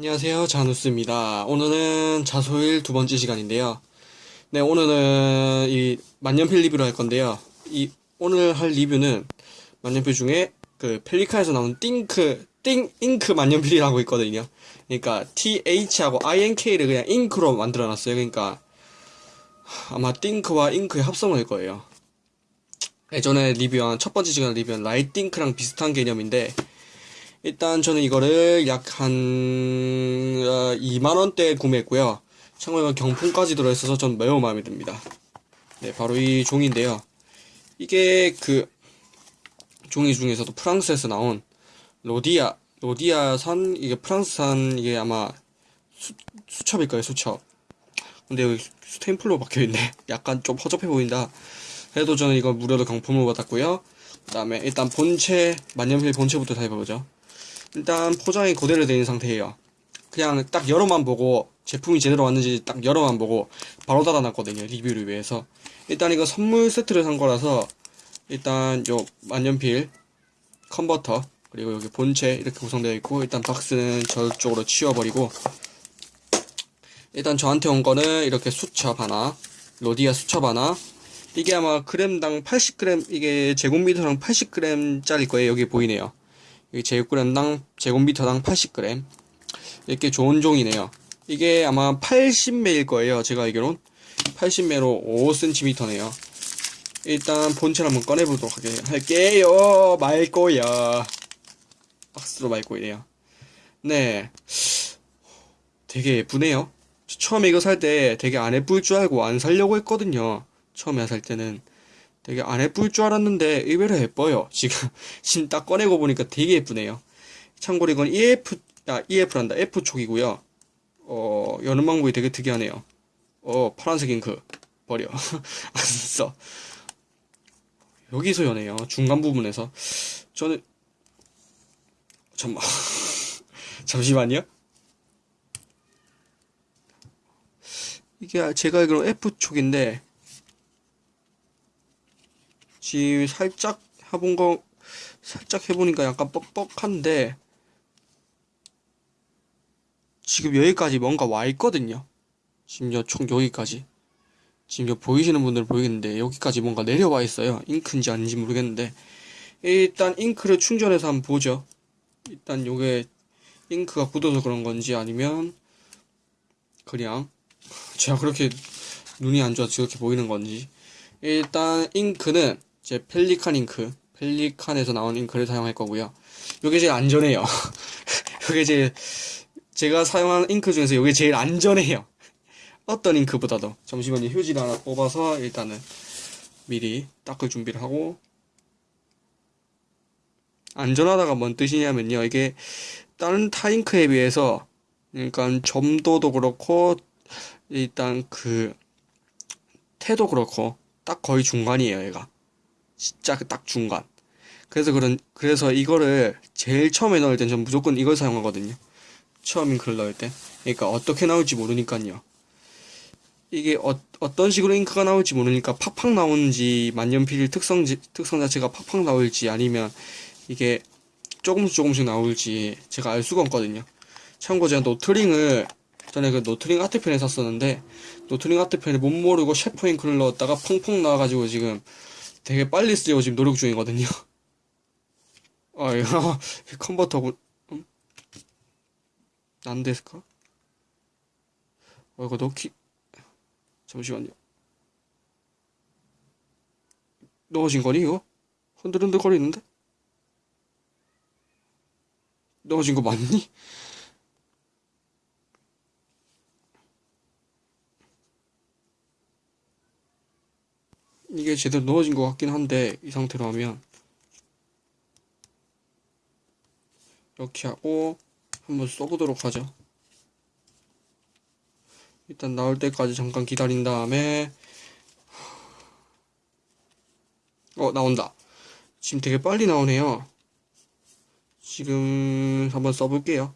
안녕하세요. 자누스입니다. 오늘은 자소일 두 번째 시간인데요. 네, 오늘은 이 만년필 리뷰를 할 건데요. 이 오늘 할 리뷰는 만년필 중에 그 펠리칸에서 나온 Think 띵 잉크 만년필이라고 있거든요. 그러니까 TH하고 INK를 그냥 잉크로 만들어 놨어요. 그러니까 아마 think와 잉크의 합성일 거예요. 예전에 리뷰한 첫 번째 시간 리뷰한 라이띵크랑 비슷한 개념인데 일단 저는 이거를 약 한 2만원대에 구매했고요. 참고로 경품까지 들어있어서 전 매우 마음에 듭니다. 네, 바로 이 종인데요. 이게 그 종이 중에서도 프랑스에서 나온 로디아, 로디아산, 이게 프랑스산, 이게 아마 수, 수첩일 거예요, 수첩. 근데 여기 스탬플로 박혀있네. 약간 좀 허접해 보인다. 그래도 저는 이거 무료로 경품을 받았고요. 그 다음에 일단 본체, 만년필 본체부터 다 해보죠. 일단 포장이 그대로 있는 상태예요. 그냥 딱 열어만 보고 제품이 제대로 왔는지 딱 열어만 보고 바로 닫아놨거든요. 리뷰를 위해서. 일단 이거 선물 세트를 산 거라서 일단 요 만년필 컨버터 그리고 여기 본체 이렇게 구성되어 있고 일단 박스는 저쪽으로 치워버리고 일단 저한테 온 거는 이렇게 수첩 하나 로디아 수첩 하나 이게 아마 그램당 80g 이게 제곱미터당 80g 짜릴 거예요 여기 보이네요 여기 제곱그램당 제곱미터당 80g 이렇게 좋은 종이네요. 이게 아마 80매일 거예요 제가 알기론 80매로 5cm네요. 일단 본체를 한번 꺼내보도록 할게요. 말 거야. 박스로 이래요. 네. 되게 예쁘네요. 처음에 이거 살 때 되게 안 예쁠 줄 알고 안 살려고 했거든요. 처음에 살 때는 되게 안 예쁠 줄 알았는데 의외로 예뻐요. 지금 지금 딱 꺼내고 보니까 되게 예쁘네요. 참고로 이건 EF 아 EF란다 F 촉이고요. 어 여는 방법이 되게 특이하네요. 어 파란색 잉크 버려 안 써. 여기서 여네요. 중간 부분에서 저는 잠만 잠시만요. 이게 제가 알기로 F 촉인데 지금 살짝 해본 거 살짝 해보니까 약간 뻑뻑한데 지금 여기까지 뭔가 와 있거든요. 지금 여 총 여기까지. 지금 여 보이시는 분들 보이겠는데 여기까지 뭔가 내려와 있어요. 잉크인지 아닌지 모르겠는데 일단 잉크를 충전해서 한번 보죠. 일단 요게 잉크가 굳어서 그런 건지 아니면 그냥 제가 그렇게 눈이 안 좋아서 그렇게 보이는 건지. 일단 잉크는 제 펠리칸 잉크 펠리칸에서 나온 잉크를 사용할 거고요. 요게 제일 안전해요. 요게 제일 제가 사용하는 잉크 중에서 요게 제일 안전해요. 어떤 잉크보다도. 잠시만요. 휴지를 하나 뽑아서 일단은 미리 닦을 준비를 하고. 안전하다가 뭔 뜻이냐면요. 이게 다른 타잉크에 비해서 그러니까 점도도 그렇고 일단 그 태도 그렇고 딱 거의 중간이에요 얘가 진짜 그 딱 중간. 그래서 그런 그래서 이거를 제일 처음에 넣을 땐 전 무조건 이걸 사용하거든요. 처음 잉크를 넣을 때. 그러니까 어떻게 나올지 모르니까요. 이게 어, 어떤 식으로 잉크가 나올지 모르니까 팍팍 나오는지 만년필 특성 특성 자체가 팍팍 나올지 아니면 이게 조금씩 조금씩 나올지 제가 알 수가 없거든요. 참고 제가 로트링을 전에 그 로트링 아트펜을 샀었는데 로트링 아트펜을 뭣 모르고 셰퍼 잉크를 넣었다가 펑펑 나와가지고 지금 되게 빨리 쓰려고 지금 노력 중이거든요. 아, 이거 컨버터고 음? 난데스까? 어, 이거 넣기 잠시만요. 넣어진 거니 이거? 흔들흔들 거리는데? 넣어진 거 맞니? 이게 제대로 넣어진 것 같긴 한데 이 상태로 하면 이렇게 하고 한번 써보도록 하죠. 일단 나올 때까지 잠깐 기다린 다음에 어 나온다. 지금 되게 빨리 나오네요. 지금 한번 써볼게요.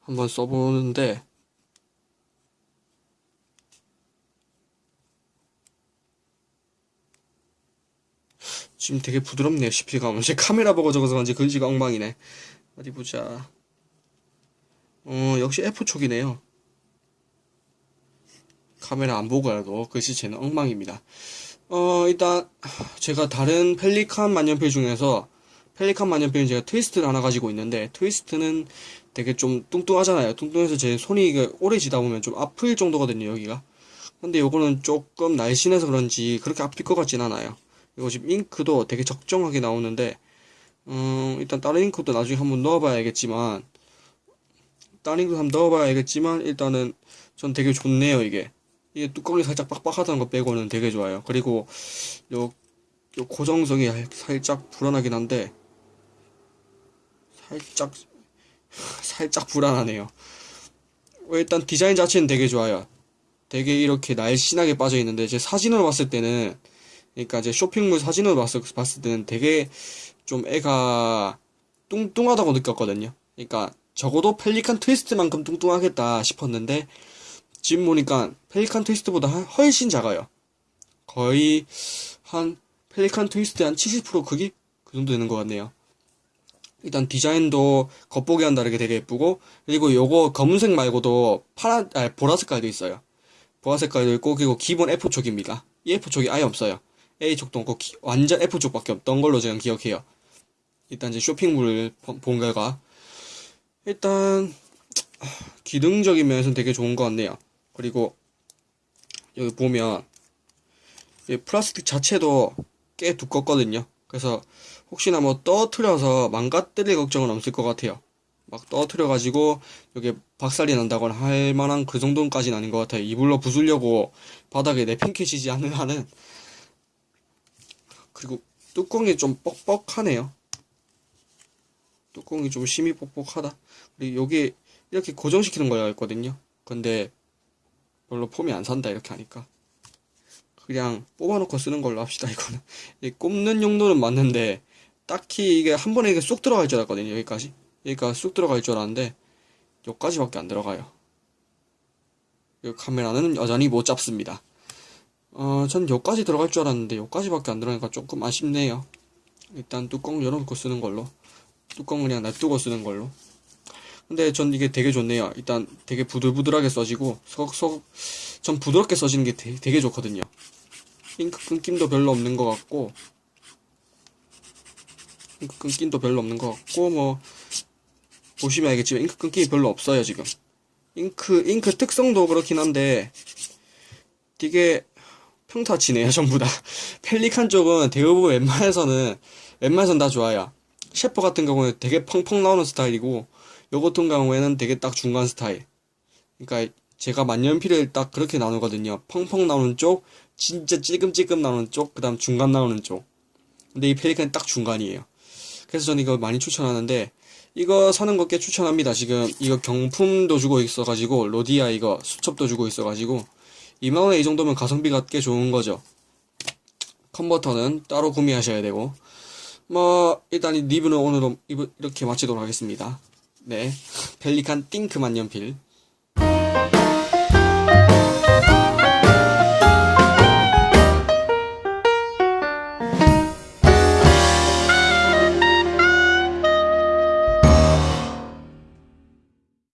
한번 써보는데 지금 되게 부드럽네요 시필감은 제 카메라 보고 적어서 그런지 글씨가 엉망이네 어디 보자. 어, 역시 F촉이네요. 카메라 안 보고 알고 글씨체는 엉망입니다. 어, 일단 제가 다른 펠리칸 만년필 중에서 펠리칸 만년필은 제가 트위스트를 하나 가지고 있는데 트위스트는 되게 좀 뚱뚱하잖아요. 뚱뚱해서 제 손이 오래 쥐다 보면 좀 아플 정도거든요, 여기가. 근데 요거는 조금 날씬해서 그런지 그렇게 아플 것 같진 않아요. 이거 지금 잉크도 되게 적정하게 나오는데 음, 일단 다른 잉크도 나중에 한번 넣어봐야겠지만 다른 잉크도 한번 넣어봐야겠지만 일단은 전 되게 좋네요, 이게. 이게 뚜껑이 살짝 빡빡하다는 거 빼고는 되게 좋아요. 그리고 요, 요 고정성이 살짝 불안하긴 한데 살짝 살짝 불안하네요. 어, 일단 디자인 자체는 되게 좋아요. 되게 이렇게 날씬하게 빠져 있는데 제 사진으로 봤을 때는 그러니까 제 쇼핑몰 사진으로 봤을, 봤을 때는 되게 좀 애가 뚱뚱하다고 느꼈거든요. 그러니까 적어도 펠리칸 트위스트만큼 뚱뚱하겠다 싶었는데 지금 보니까 펠리칸 트위스트보다 한- 훨씬 작아요. 거의 한 펠리칸 트위스트 한 70% 크기? 그 정도 되는 것 같네요. 일단 디자인도 겉보기와는 다르게 되게 예쁘고 그리고 요거 검은색 말고도 파란 아 보라 색깔도 있어요. 보라 색깔도 있고 그리고 기본 F촉입니다. 이 F촉이 아예 없어요. A촉도 없고 기- 완전 F촉밖에 없던 걸로 제가 기억해요. 일단 이제 쇼핑몰을 본- 본 결과 일단 기능적인 면에서는 되게 좋은 것 같네요. 그리고 여기 보면 이 플라스틱 자체도 꽤 두껍거든요. 그래서 혹시나 뭐 떨어뜨려서 망가뜨릴 걱정은 없을 것 같아요. 막 떨어뜨려가지고 여기 박살이 난다거나 할 만한 그 정도까지는 아닌 것 같아요. 이불로 부수려고 바닥에 내팽개치지 않는 한은. 그리고 뚜껑이 좀 뻑뻑하네요. 뚜껑이 좀 심히 뻑뻑하다. 그리고 여기 이렇게 고정시키는 거가 있거든요. 근데 별로 폼이 안 산다 이렇게 하니까. 그냥 뽑아놓고 쓰는 걸로 합시다 이거는 이 꼽는 용도는 맞는데 딱히 이게 한 번에 이게 쑥 들어갈 줄 알았거든요 여기까지 여기가 쑥 들어갈 줄 알았는데 여기까지밖에 안 들어가요 이 카메라는 여전히 못 잡습니다 어 전 여기까지 들어갈 줄 알았는데 여기까지밖에 안 들어가니까 조금 아쉽네요. 일단 뚜껑 열어놓고 쓰는 걸로. 뚜껑 그냥 놔두고 쓰는 걸로. 근데 전 이게 되게 좋네요. 일단 되게 부들부들하게 써지고 석, 전 부드럽게 써지는 게 되게, 되게 좋거든요. 잉크 끊김도 별로 없는 것 같고 잉크 끊김도 별로 없는 것 같고 뭐 보시면 알겠지만 잉크 끊김이 별로 없어요 지금. 잉크 잉크 특성도 그렇긴 한데 되게 평타치네요 전부 다 펠리칸 쪽은 대부분 웬만해서는 웬만해서는 다 좋아요 셰퍼 같은 경우는 되게 펑펑 나오는 스타일이고 요 같은 경우에는 되게 딱 중간 스타일 그러니까 제가 만년필을 딱 그렇게 나누거든요 펑펑 나오는 쪽 진짜 찔끔찔끔 나오는 쪽, 그 다음 중간 나오는 쪽. 근데 이 펠리칸이 딱 중간이에요. 그래서 저는 이거 많이 추천하는데, 이거 사는 거꽤 추천합니다. 지금 이거 경품도 주고 있어가지고, 로디아 이거 수첩도 주고 있어가지고, 2만원에 이 정도면 가성비가 꽤 좋은 거죠. 컨버터는 따로 구매하셔야 되고, 뭐, 일단 이 리뷰는 오늘은 이렇게 마치도록 하겠습니다. 네. 펠리칸 띵크 만년필.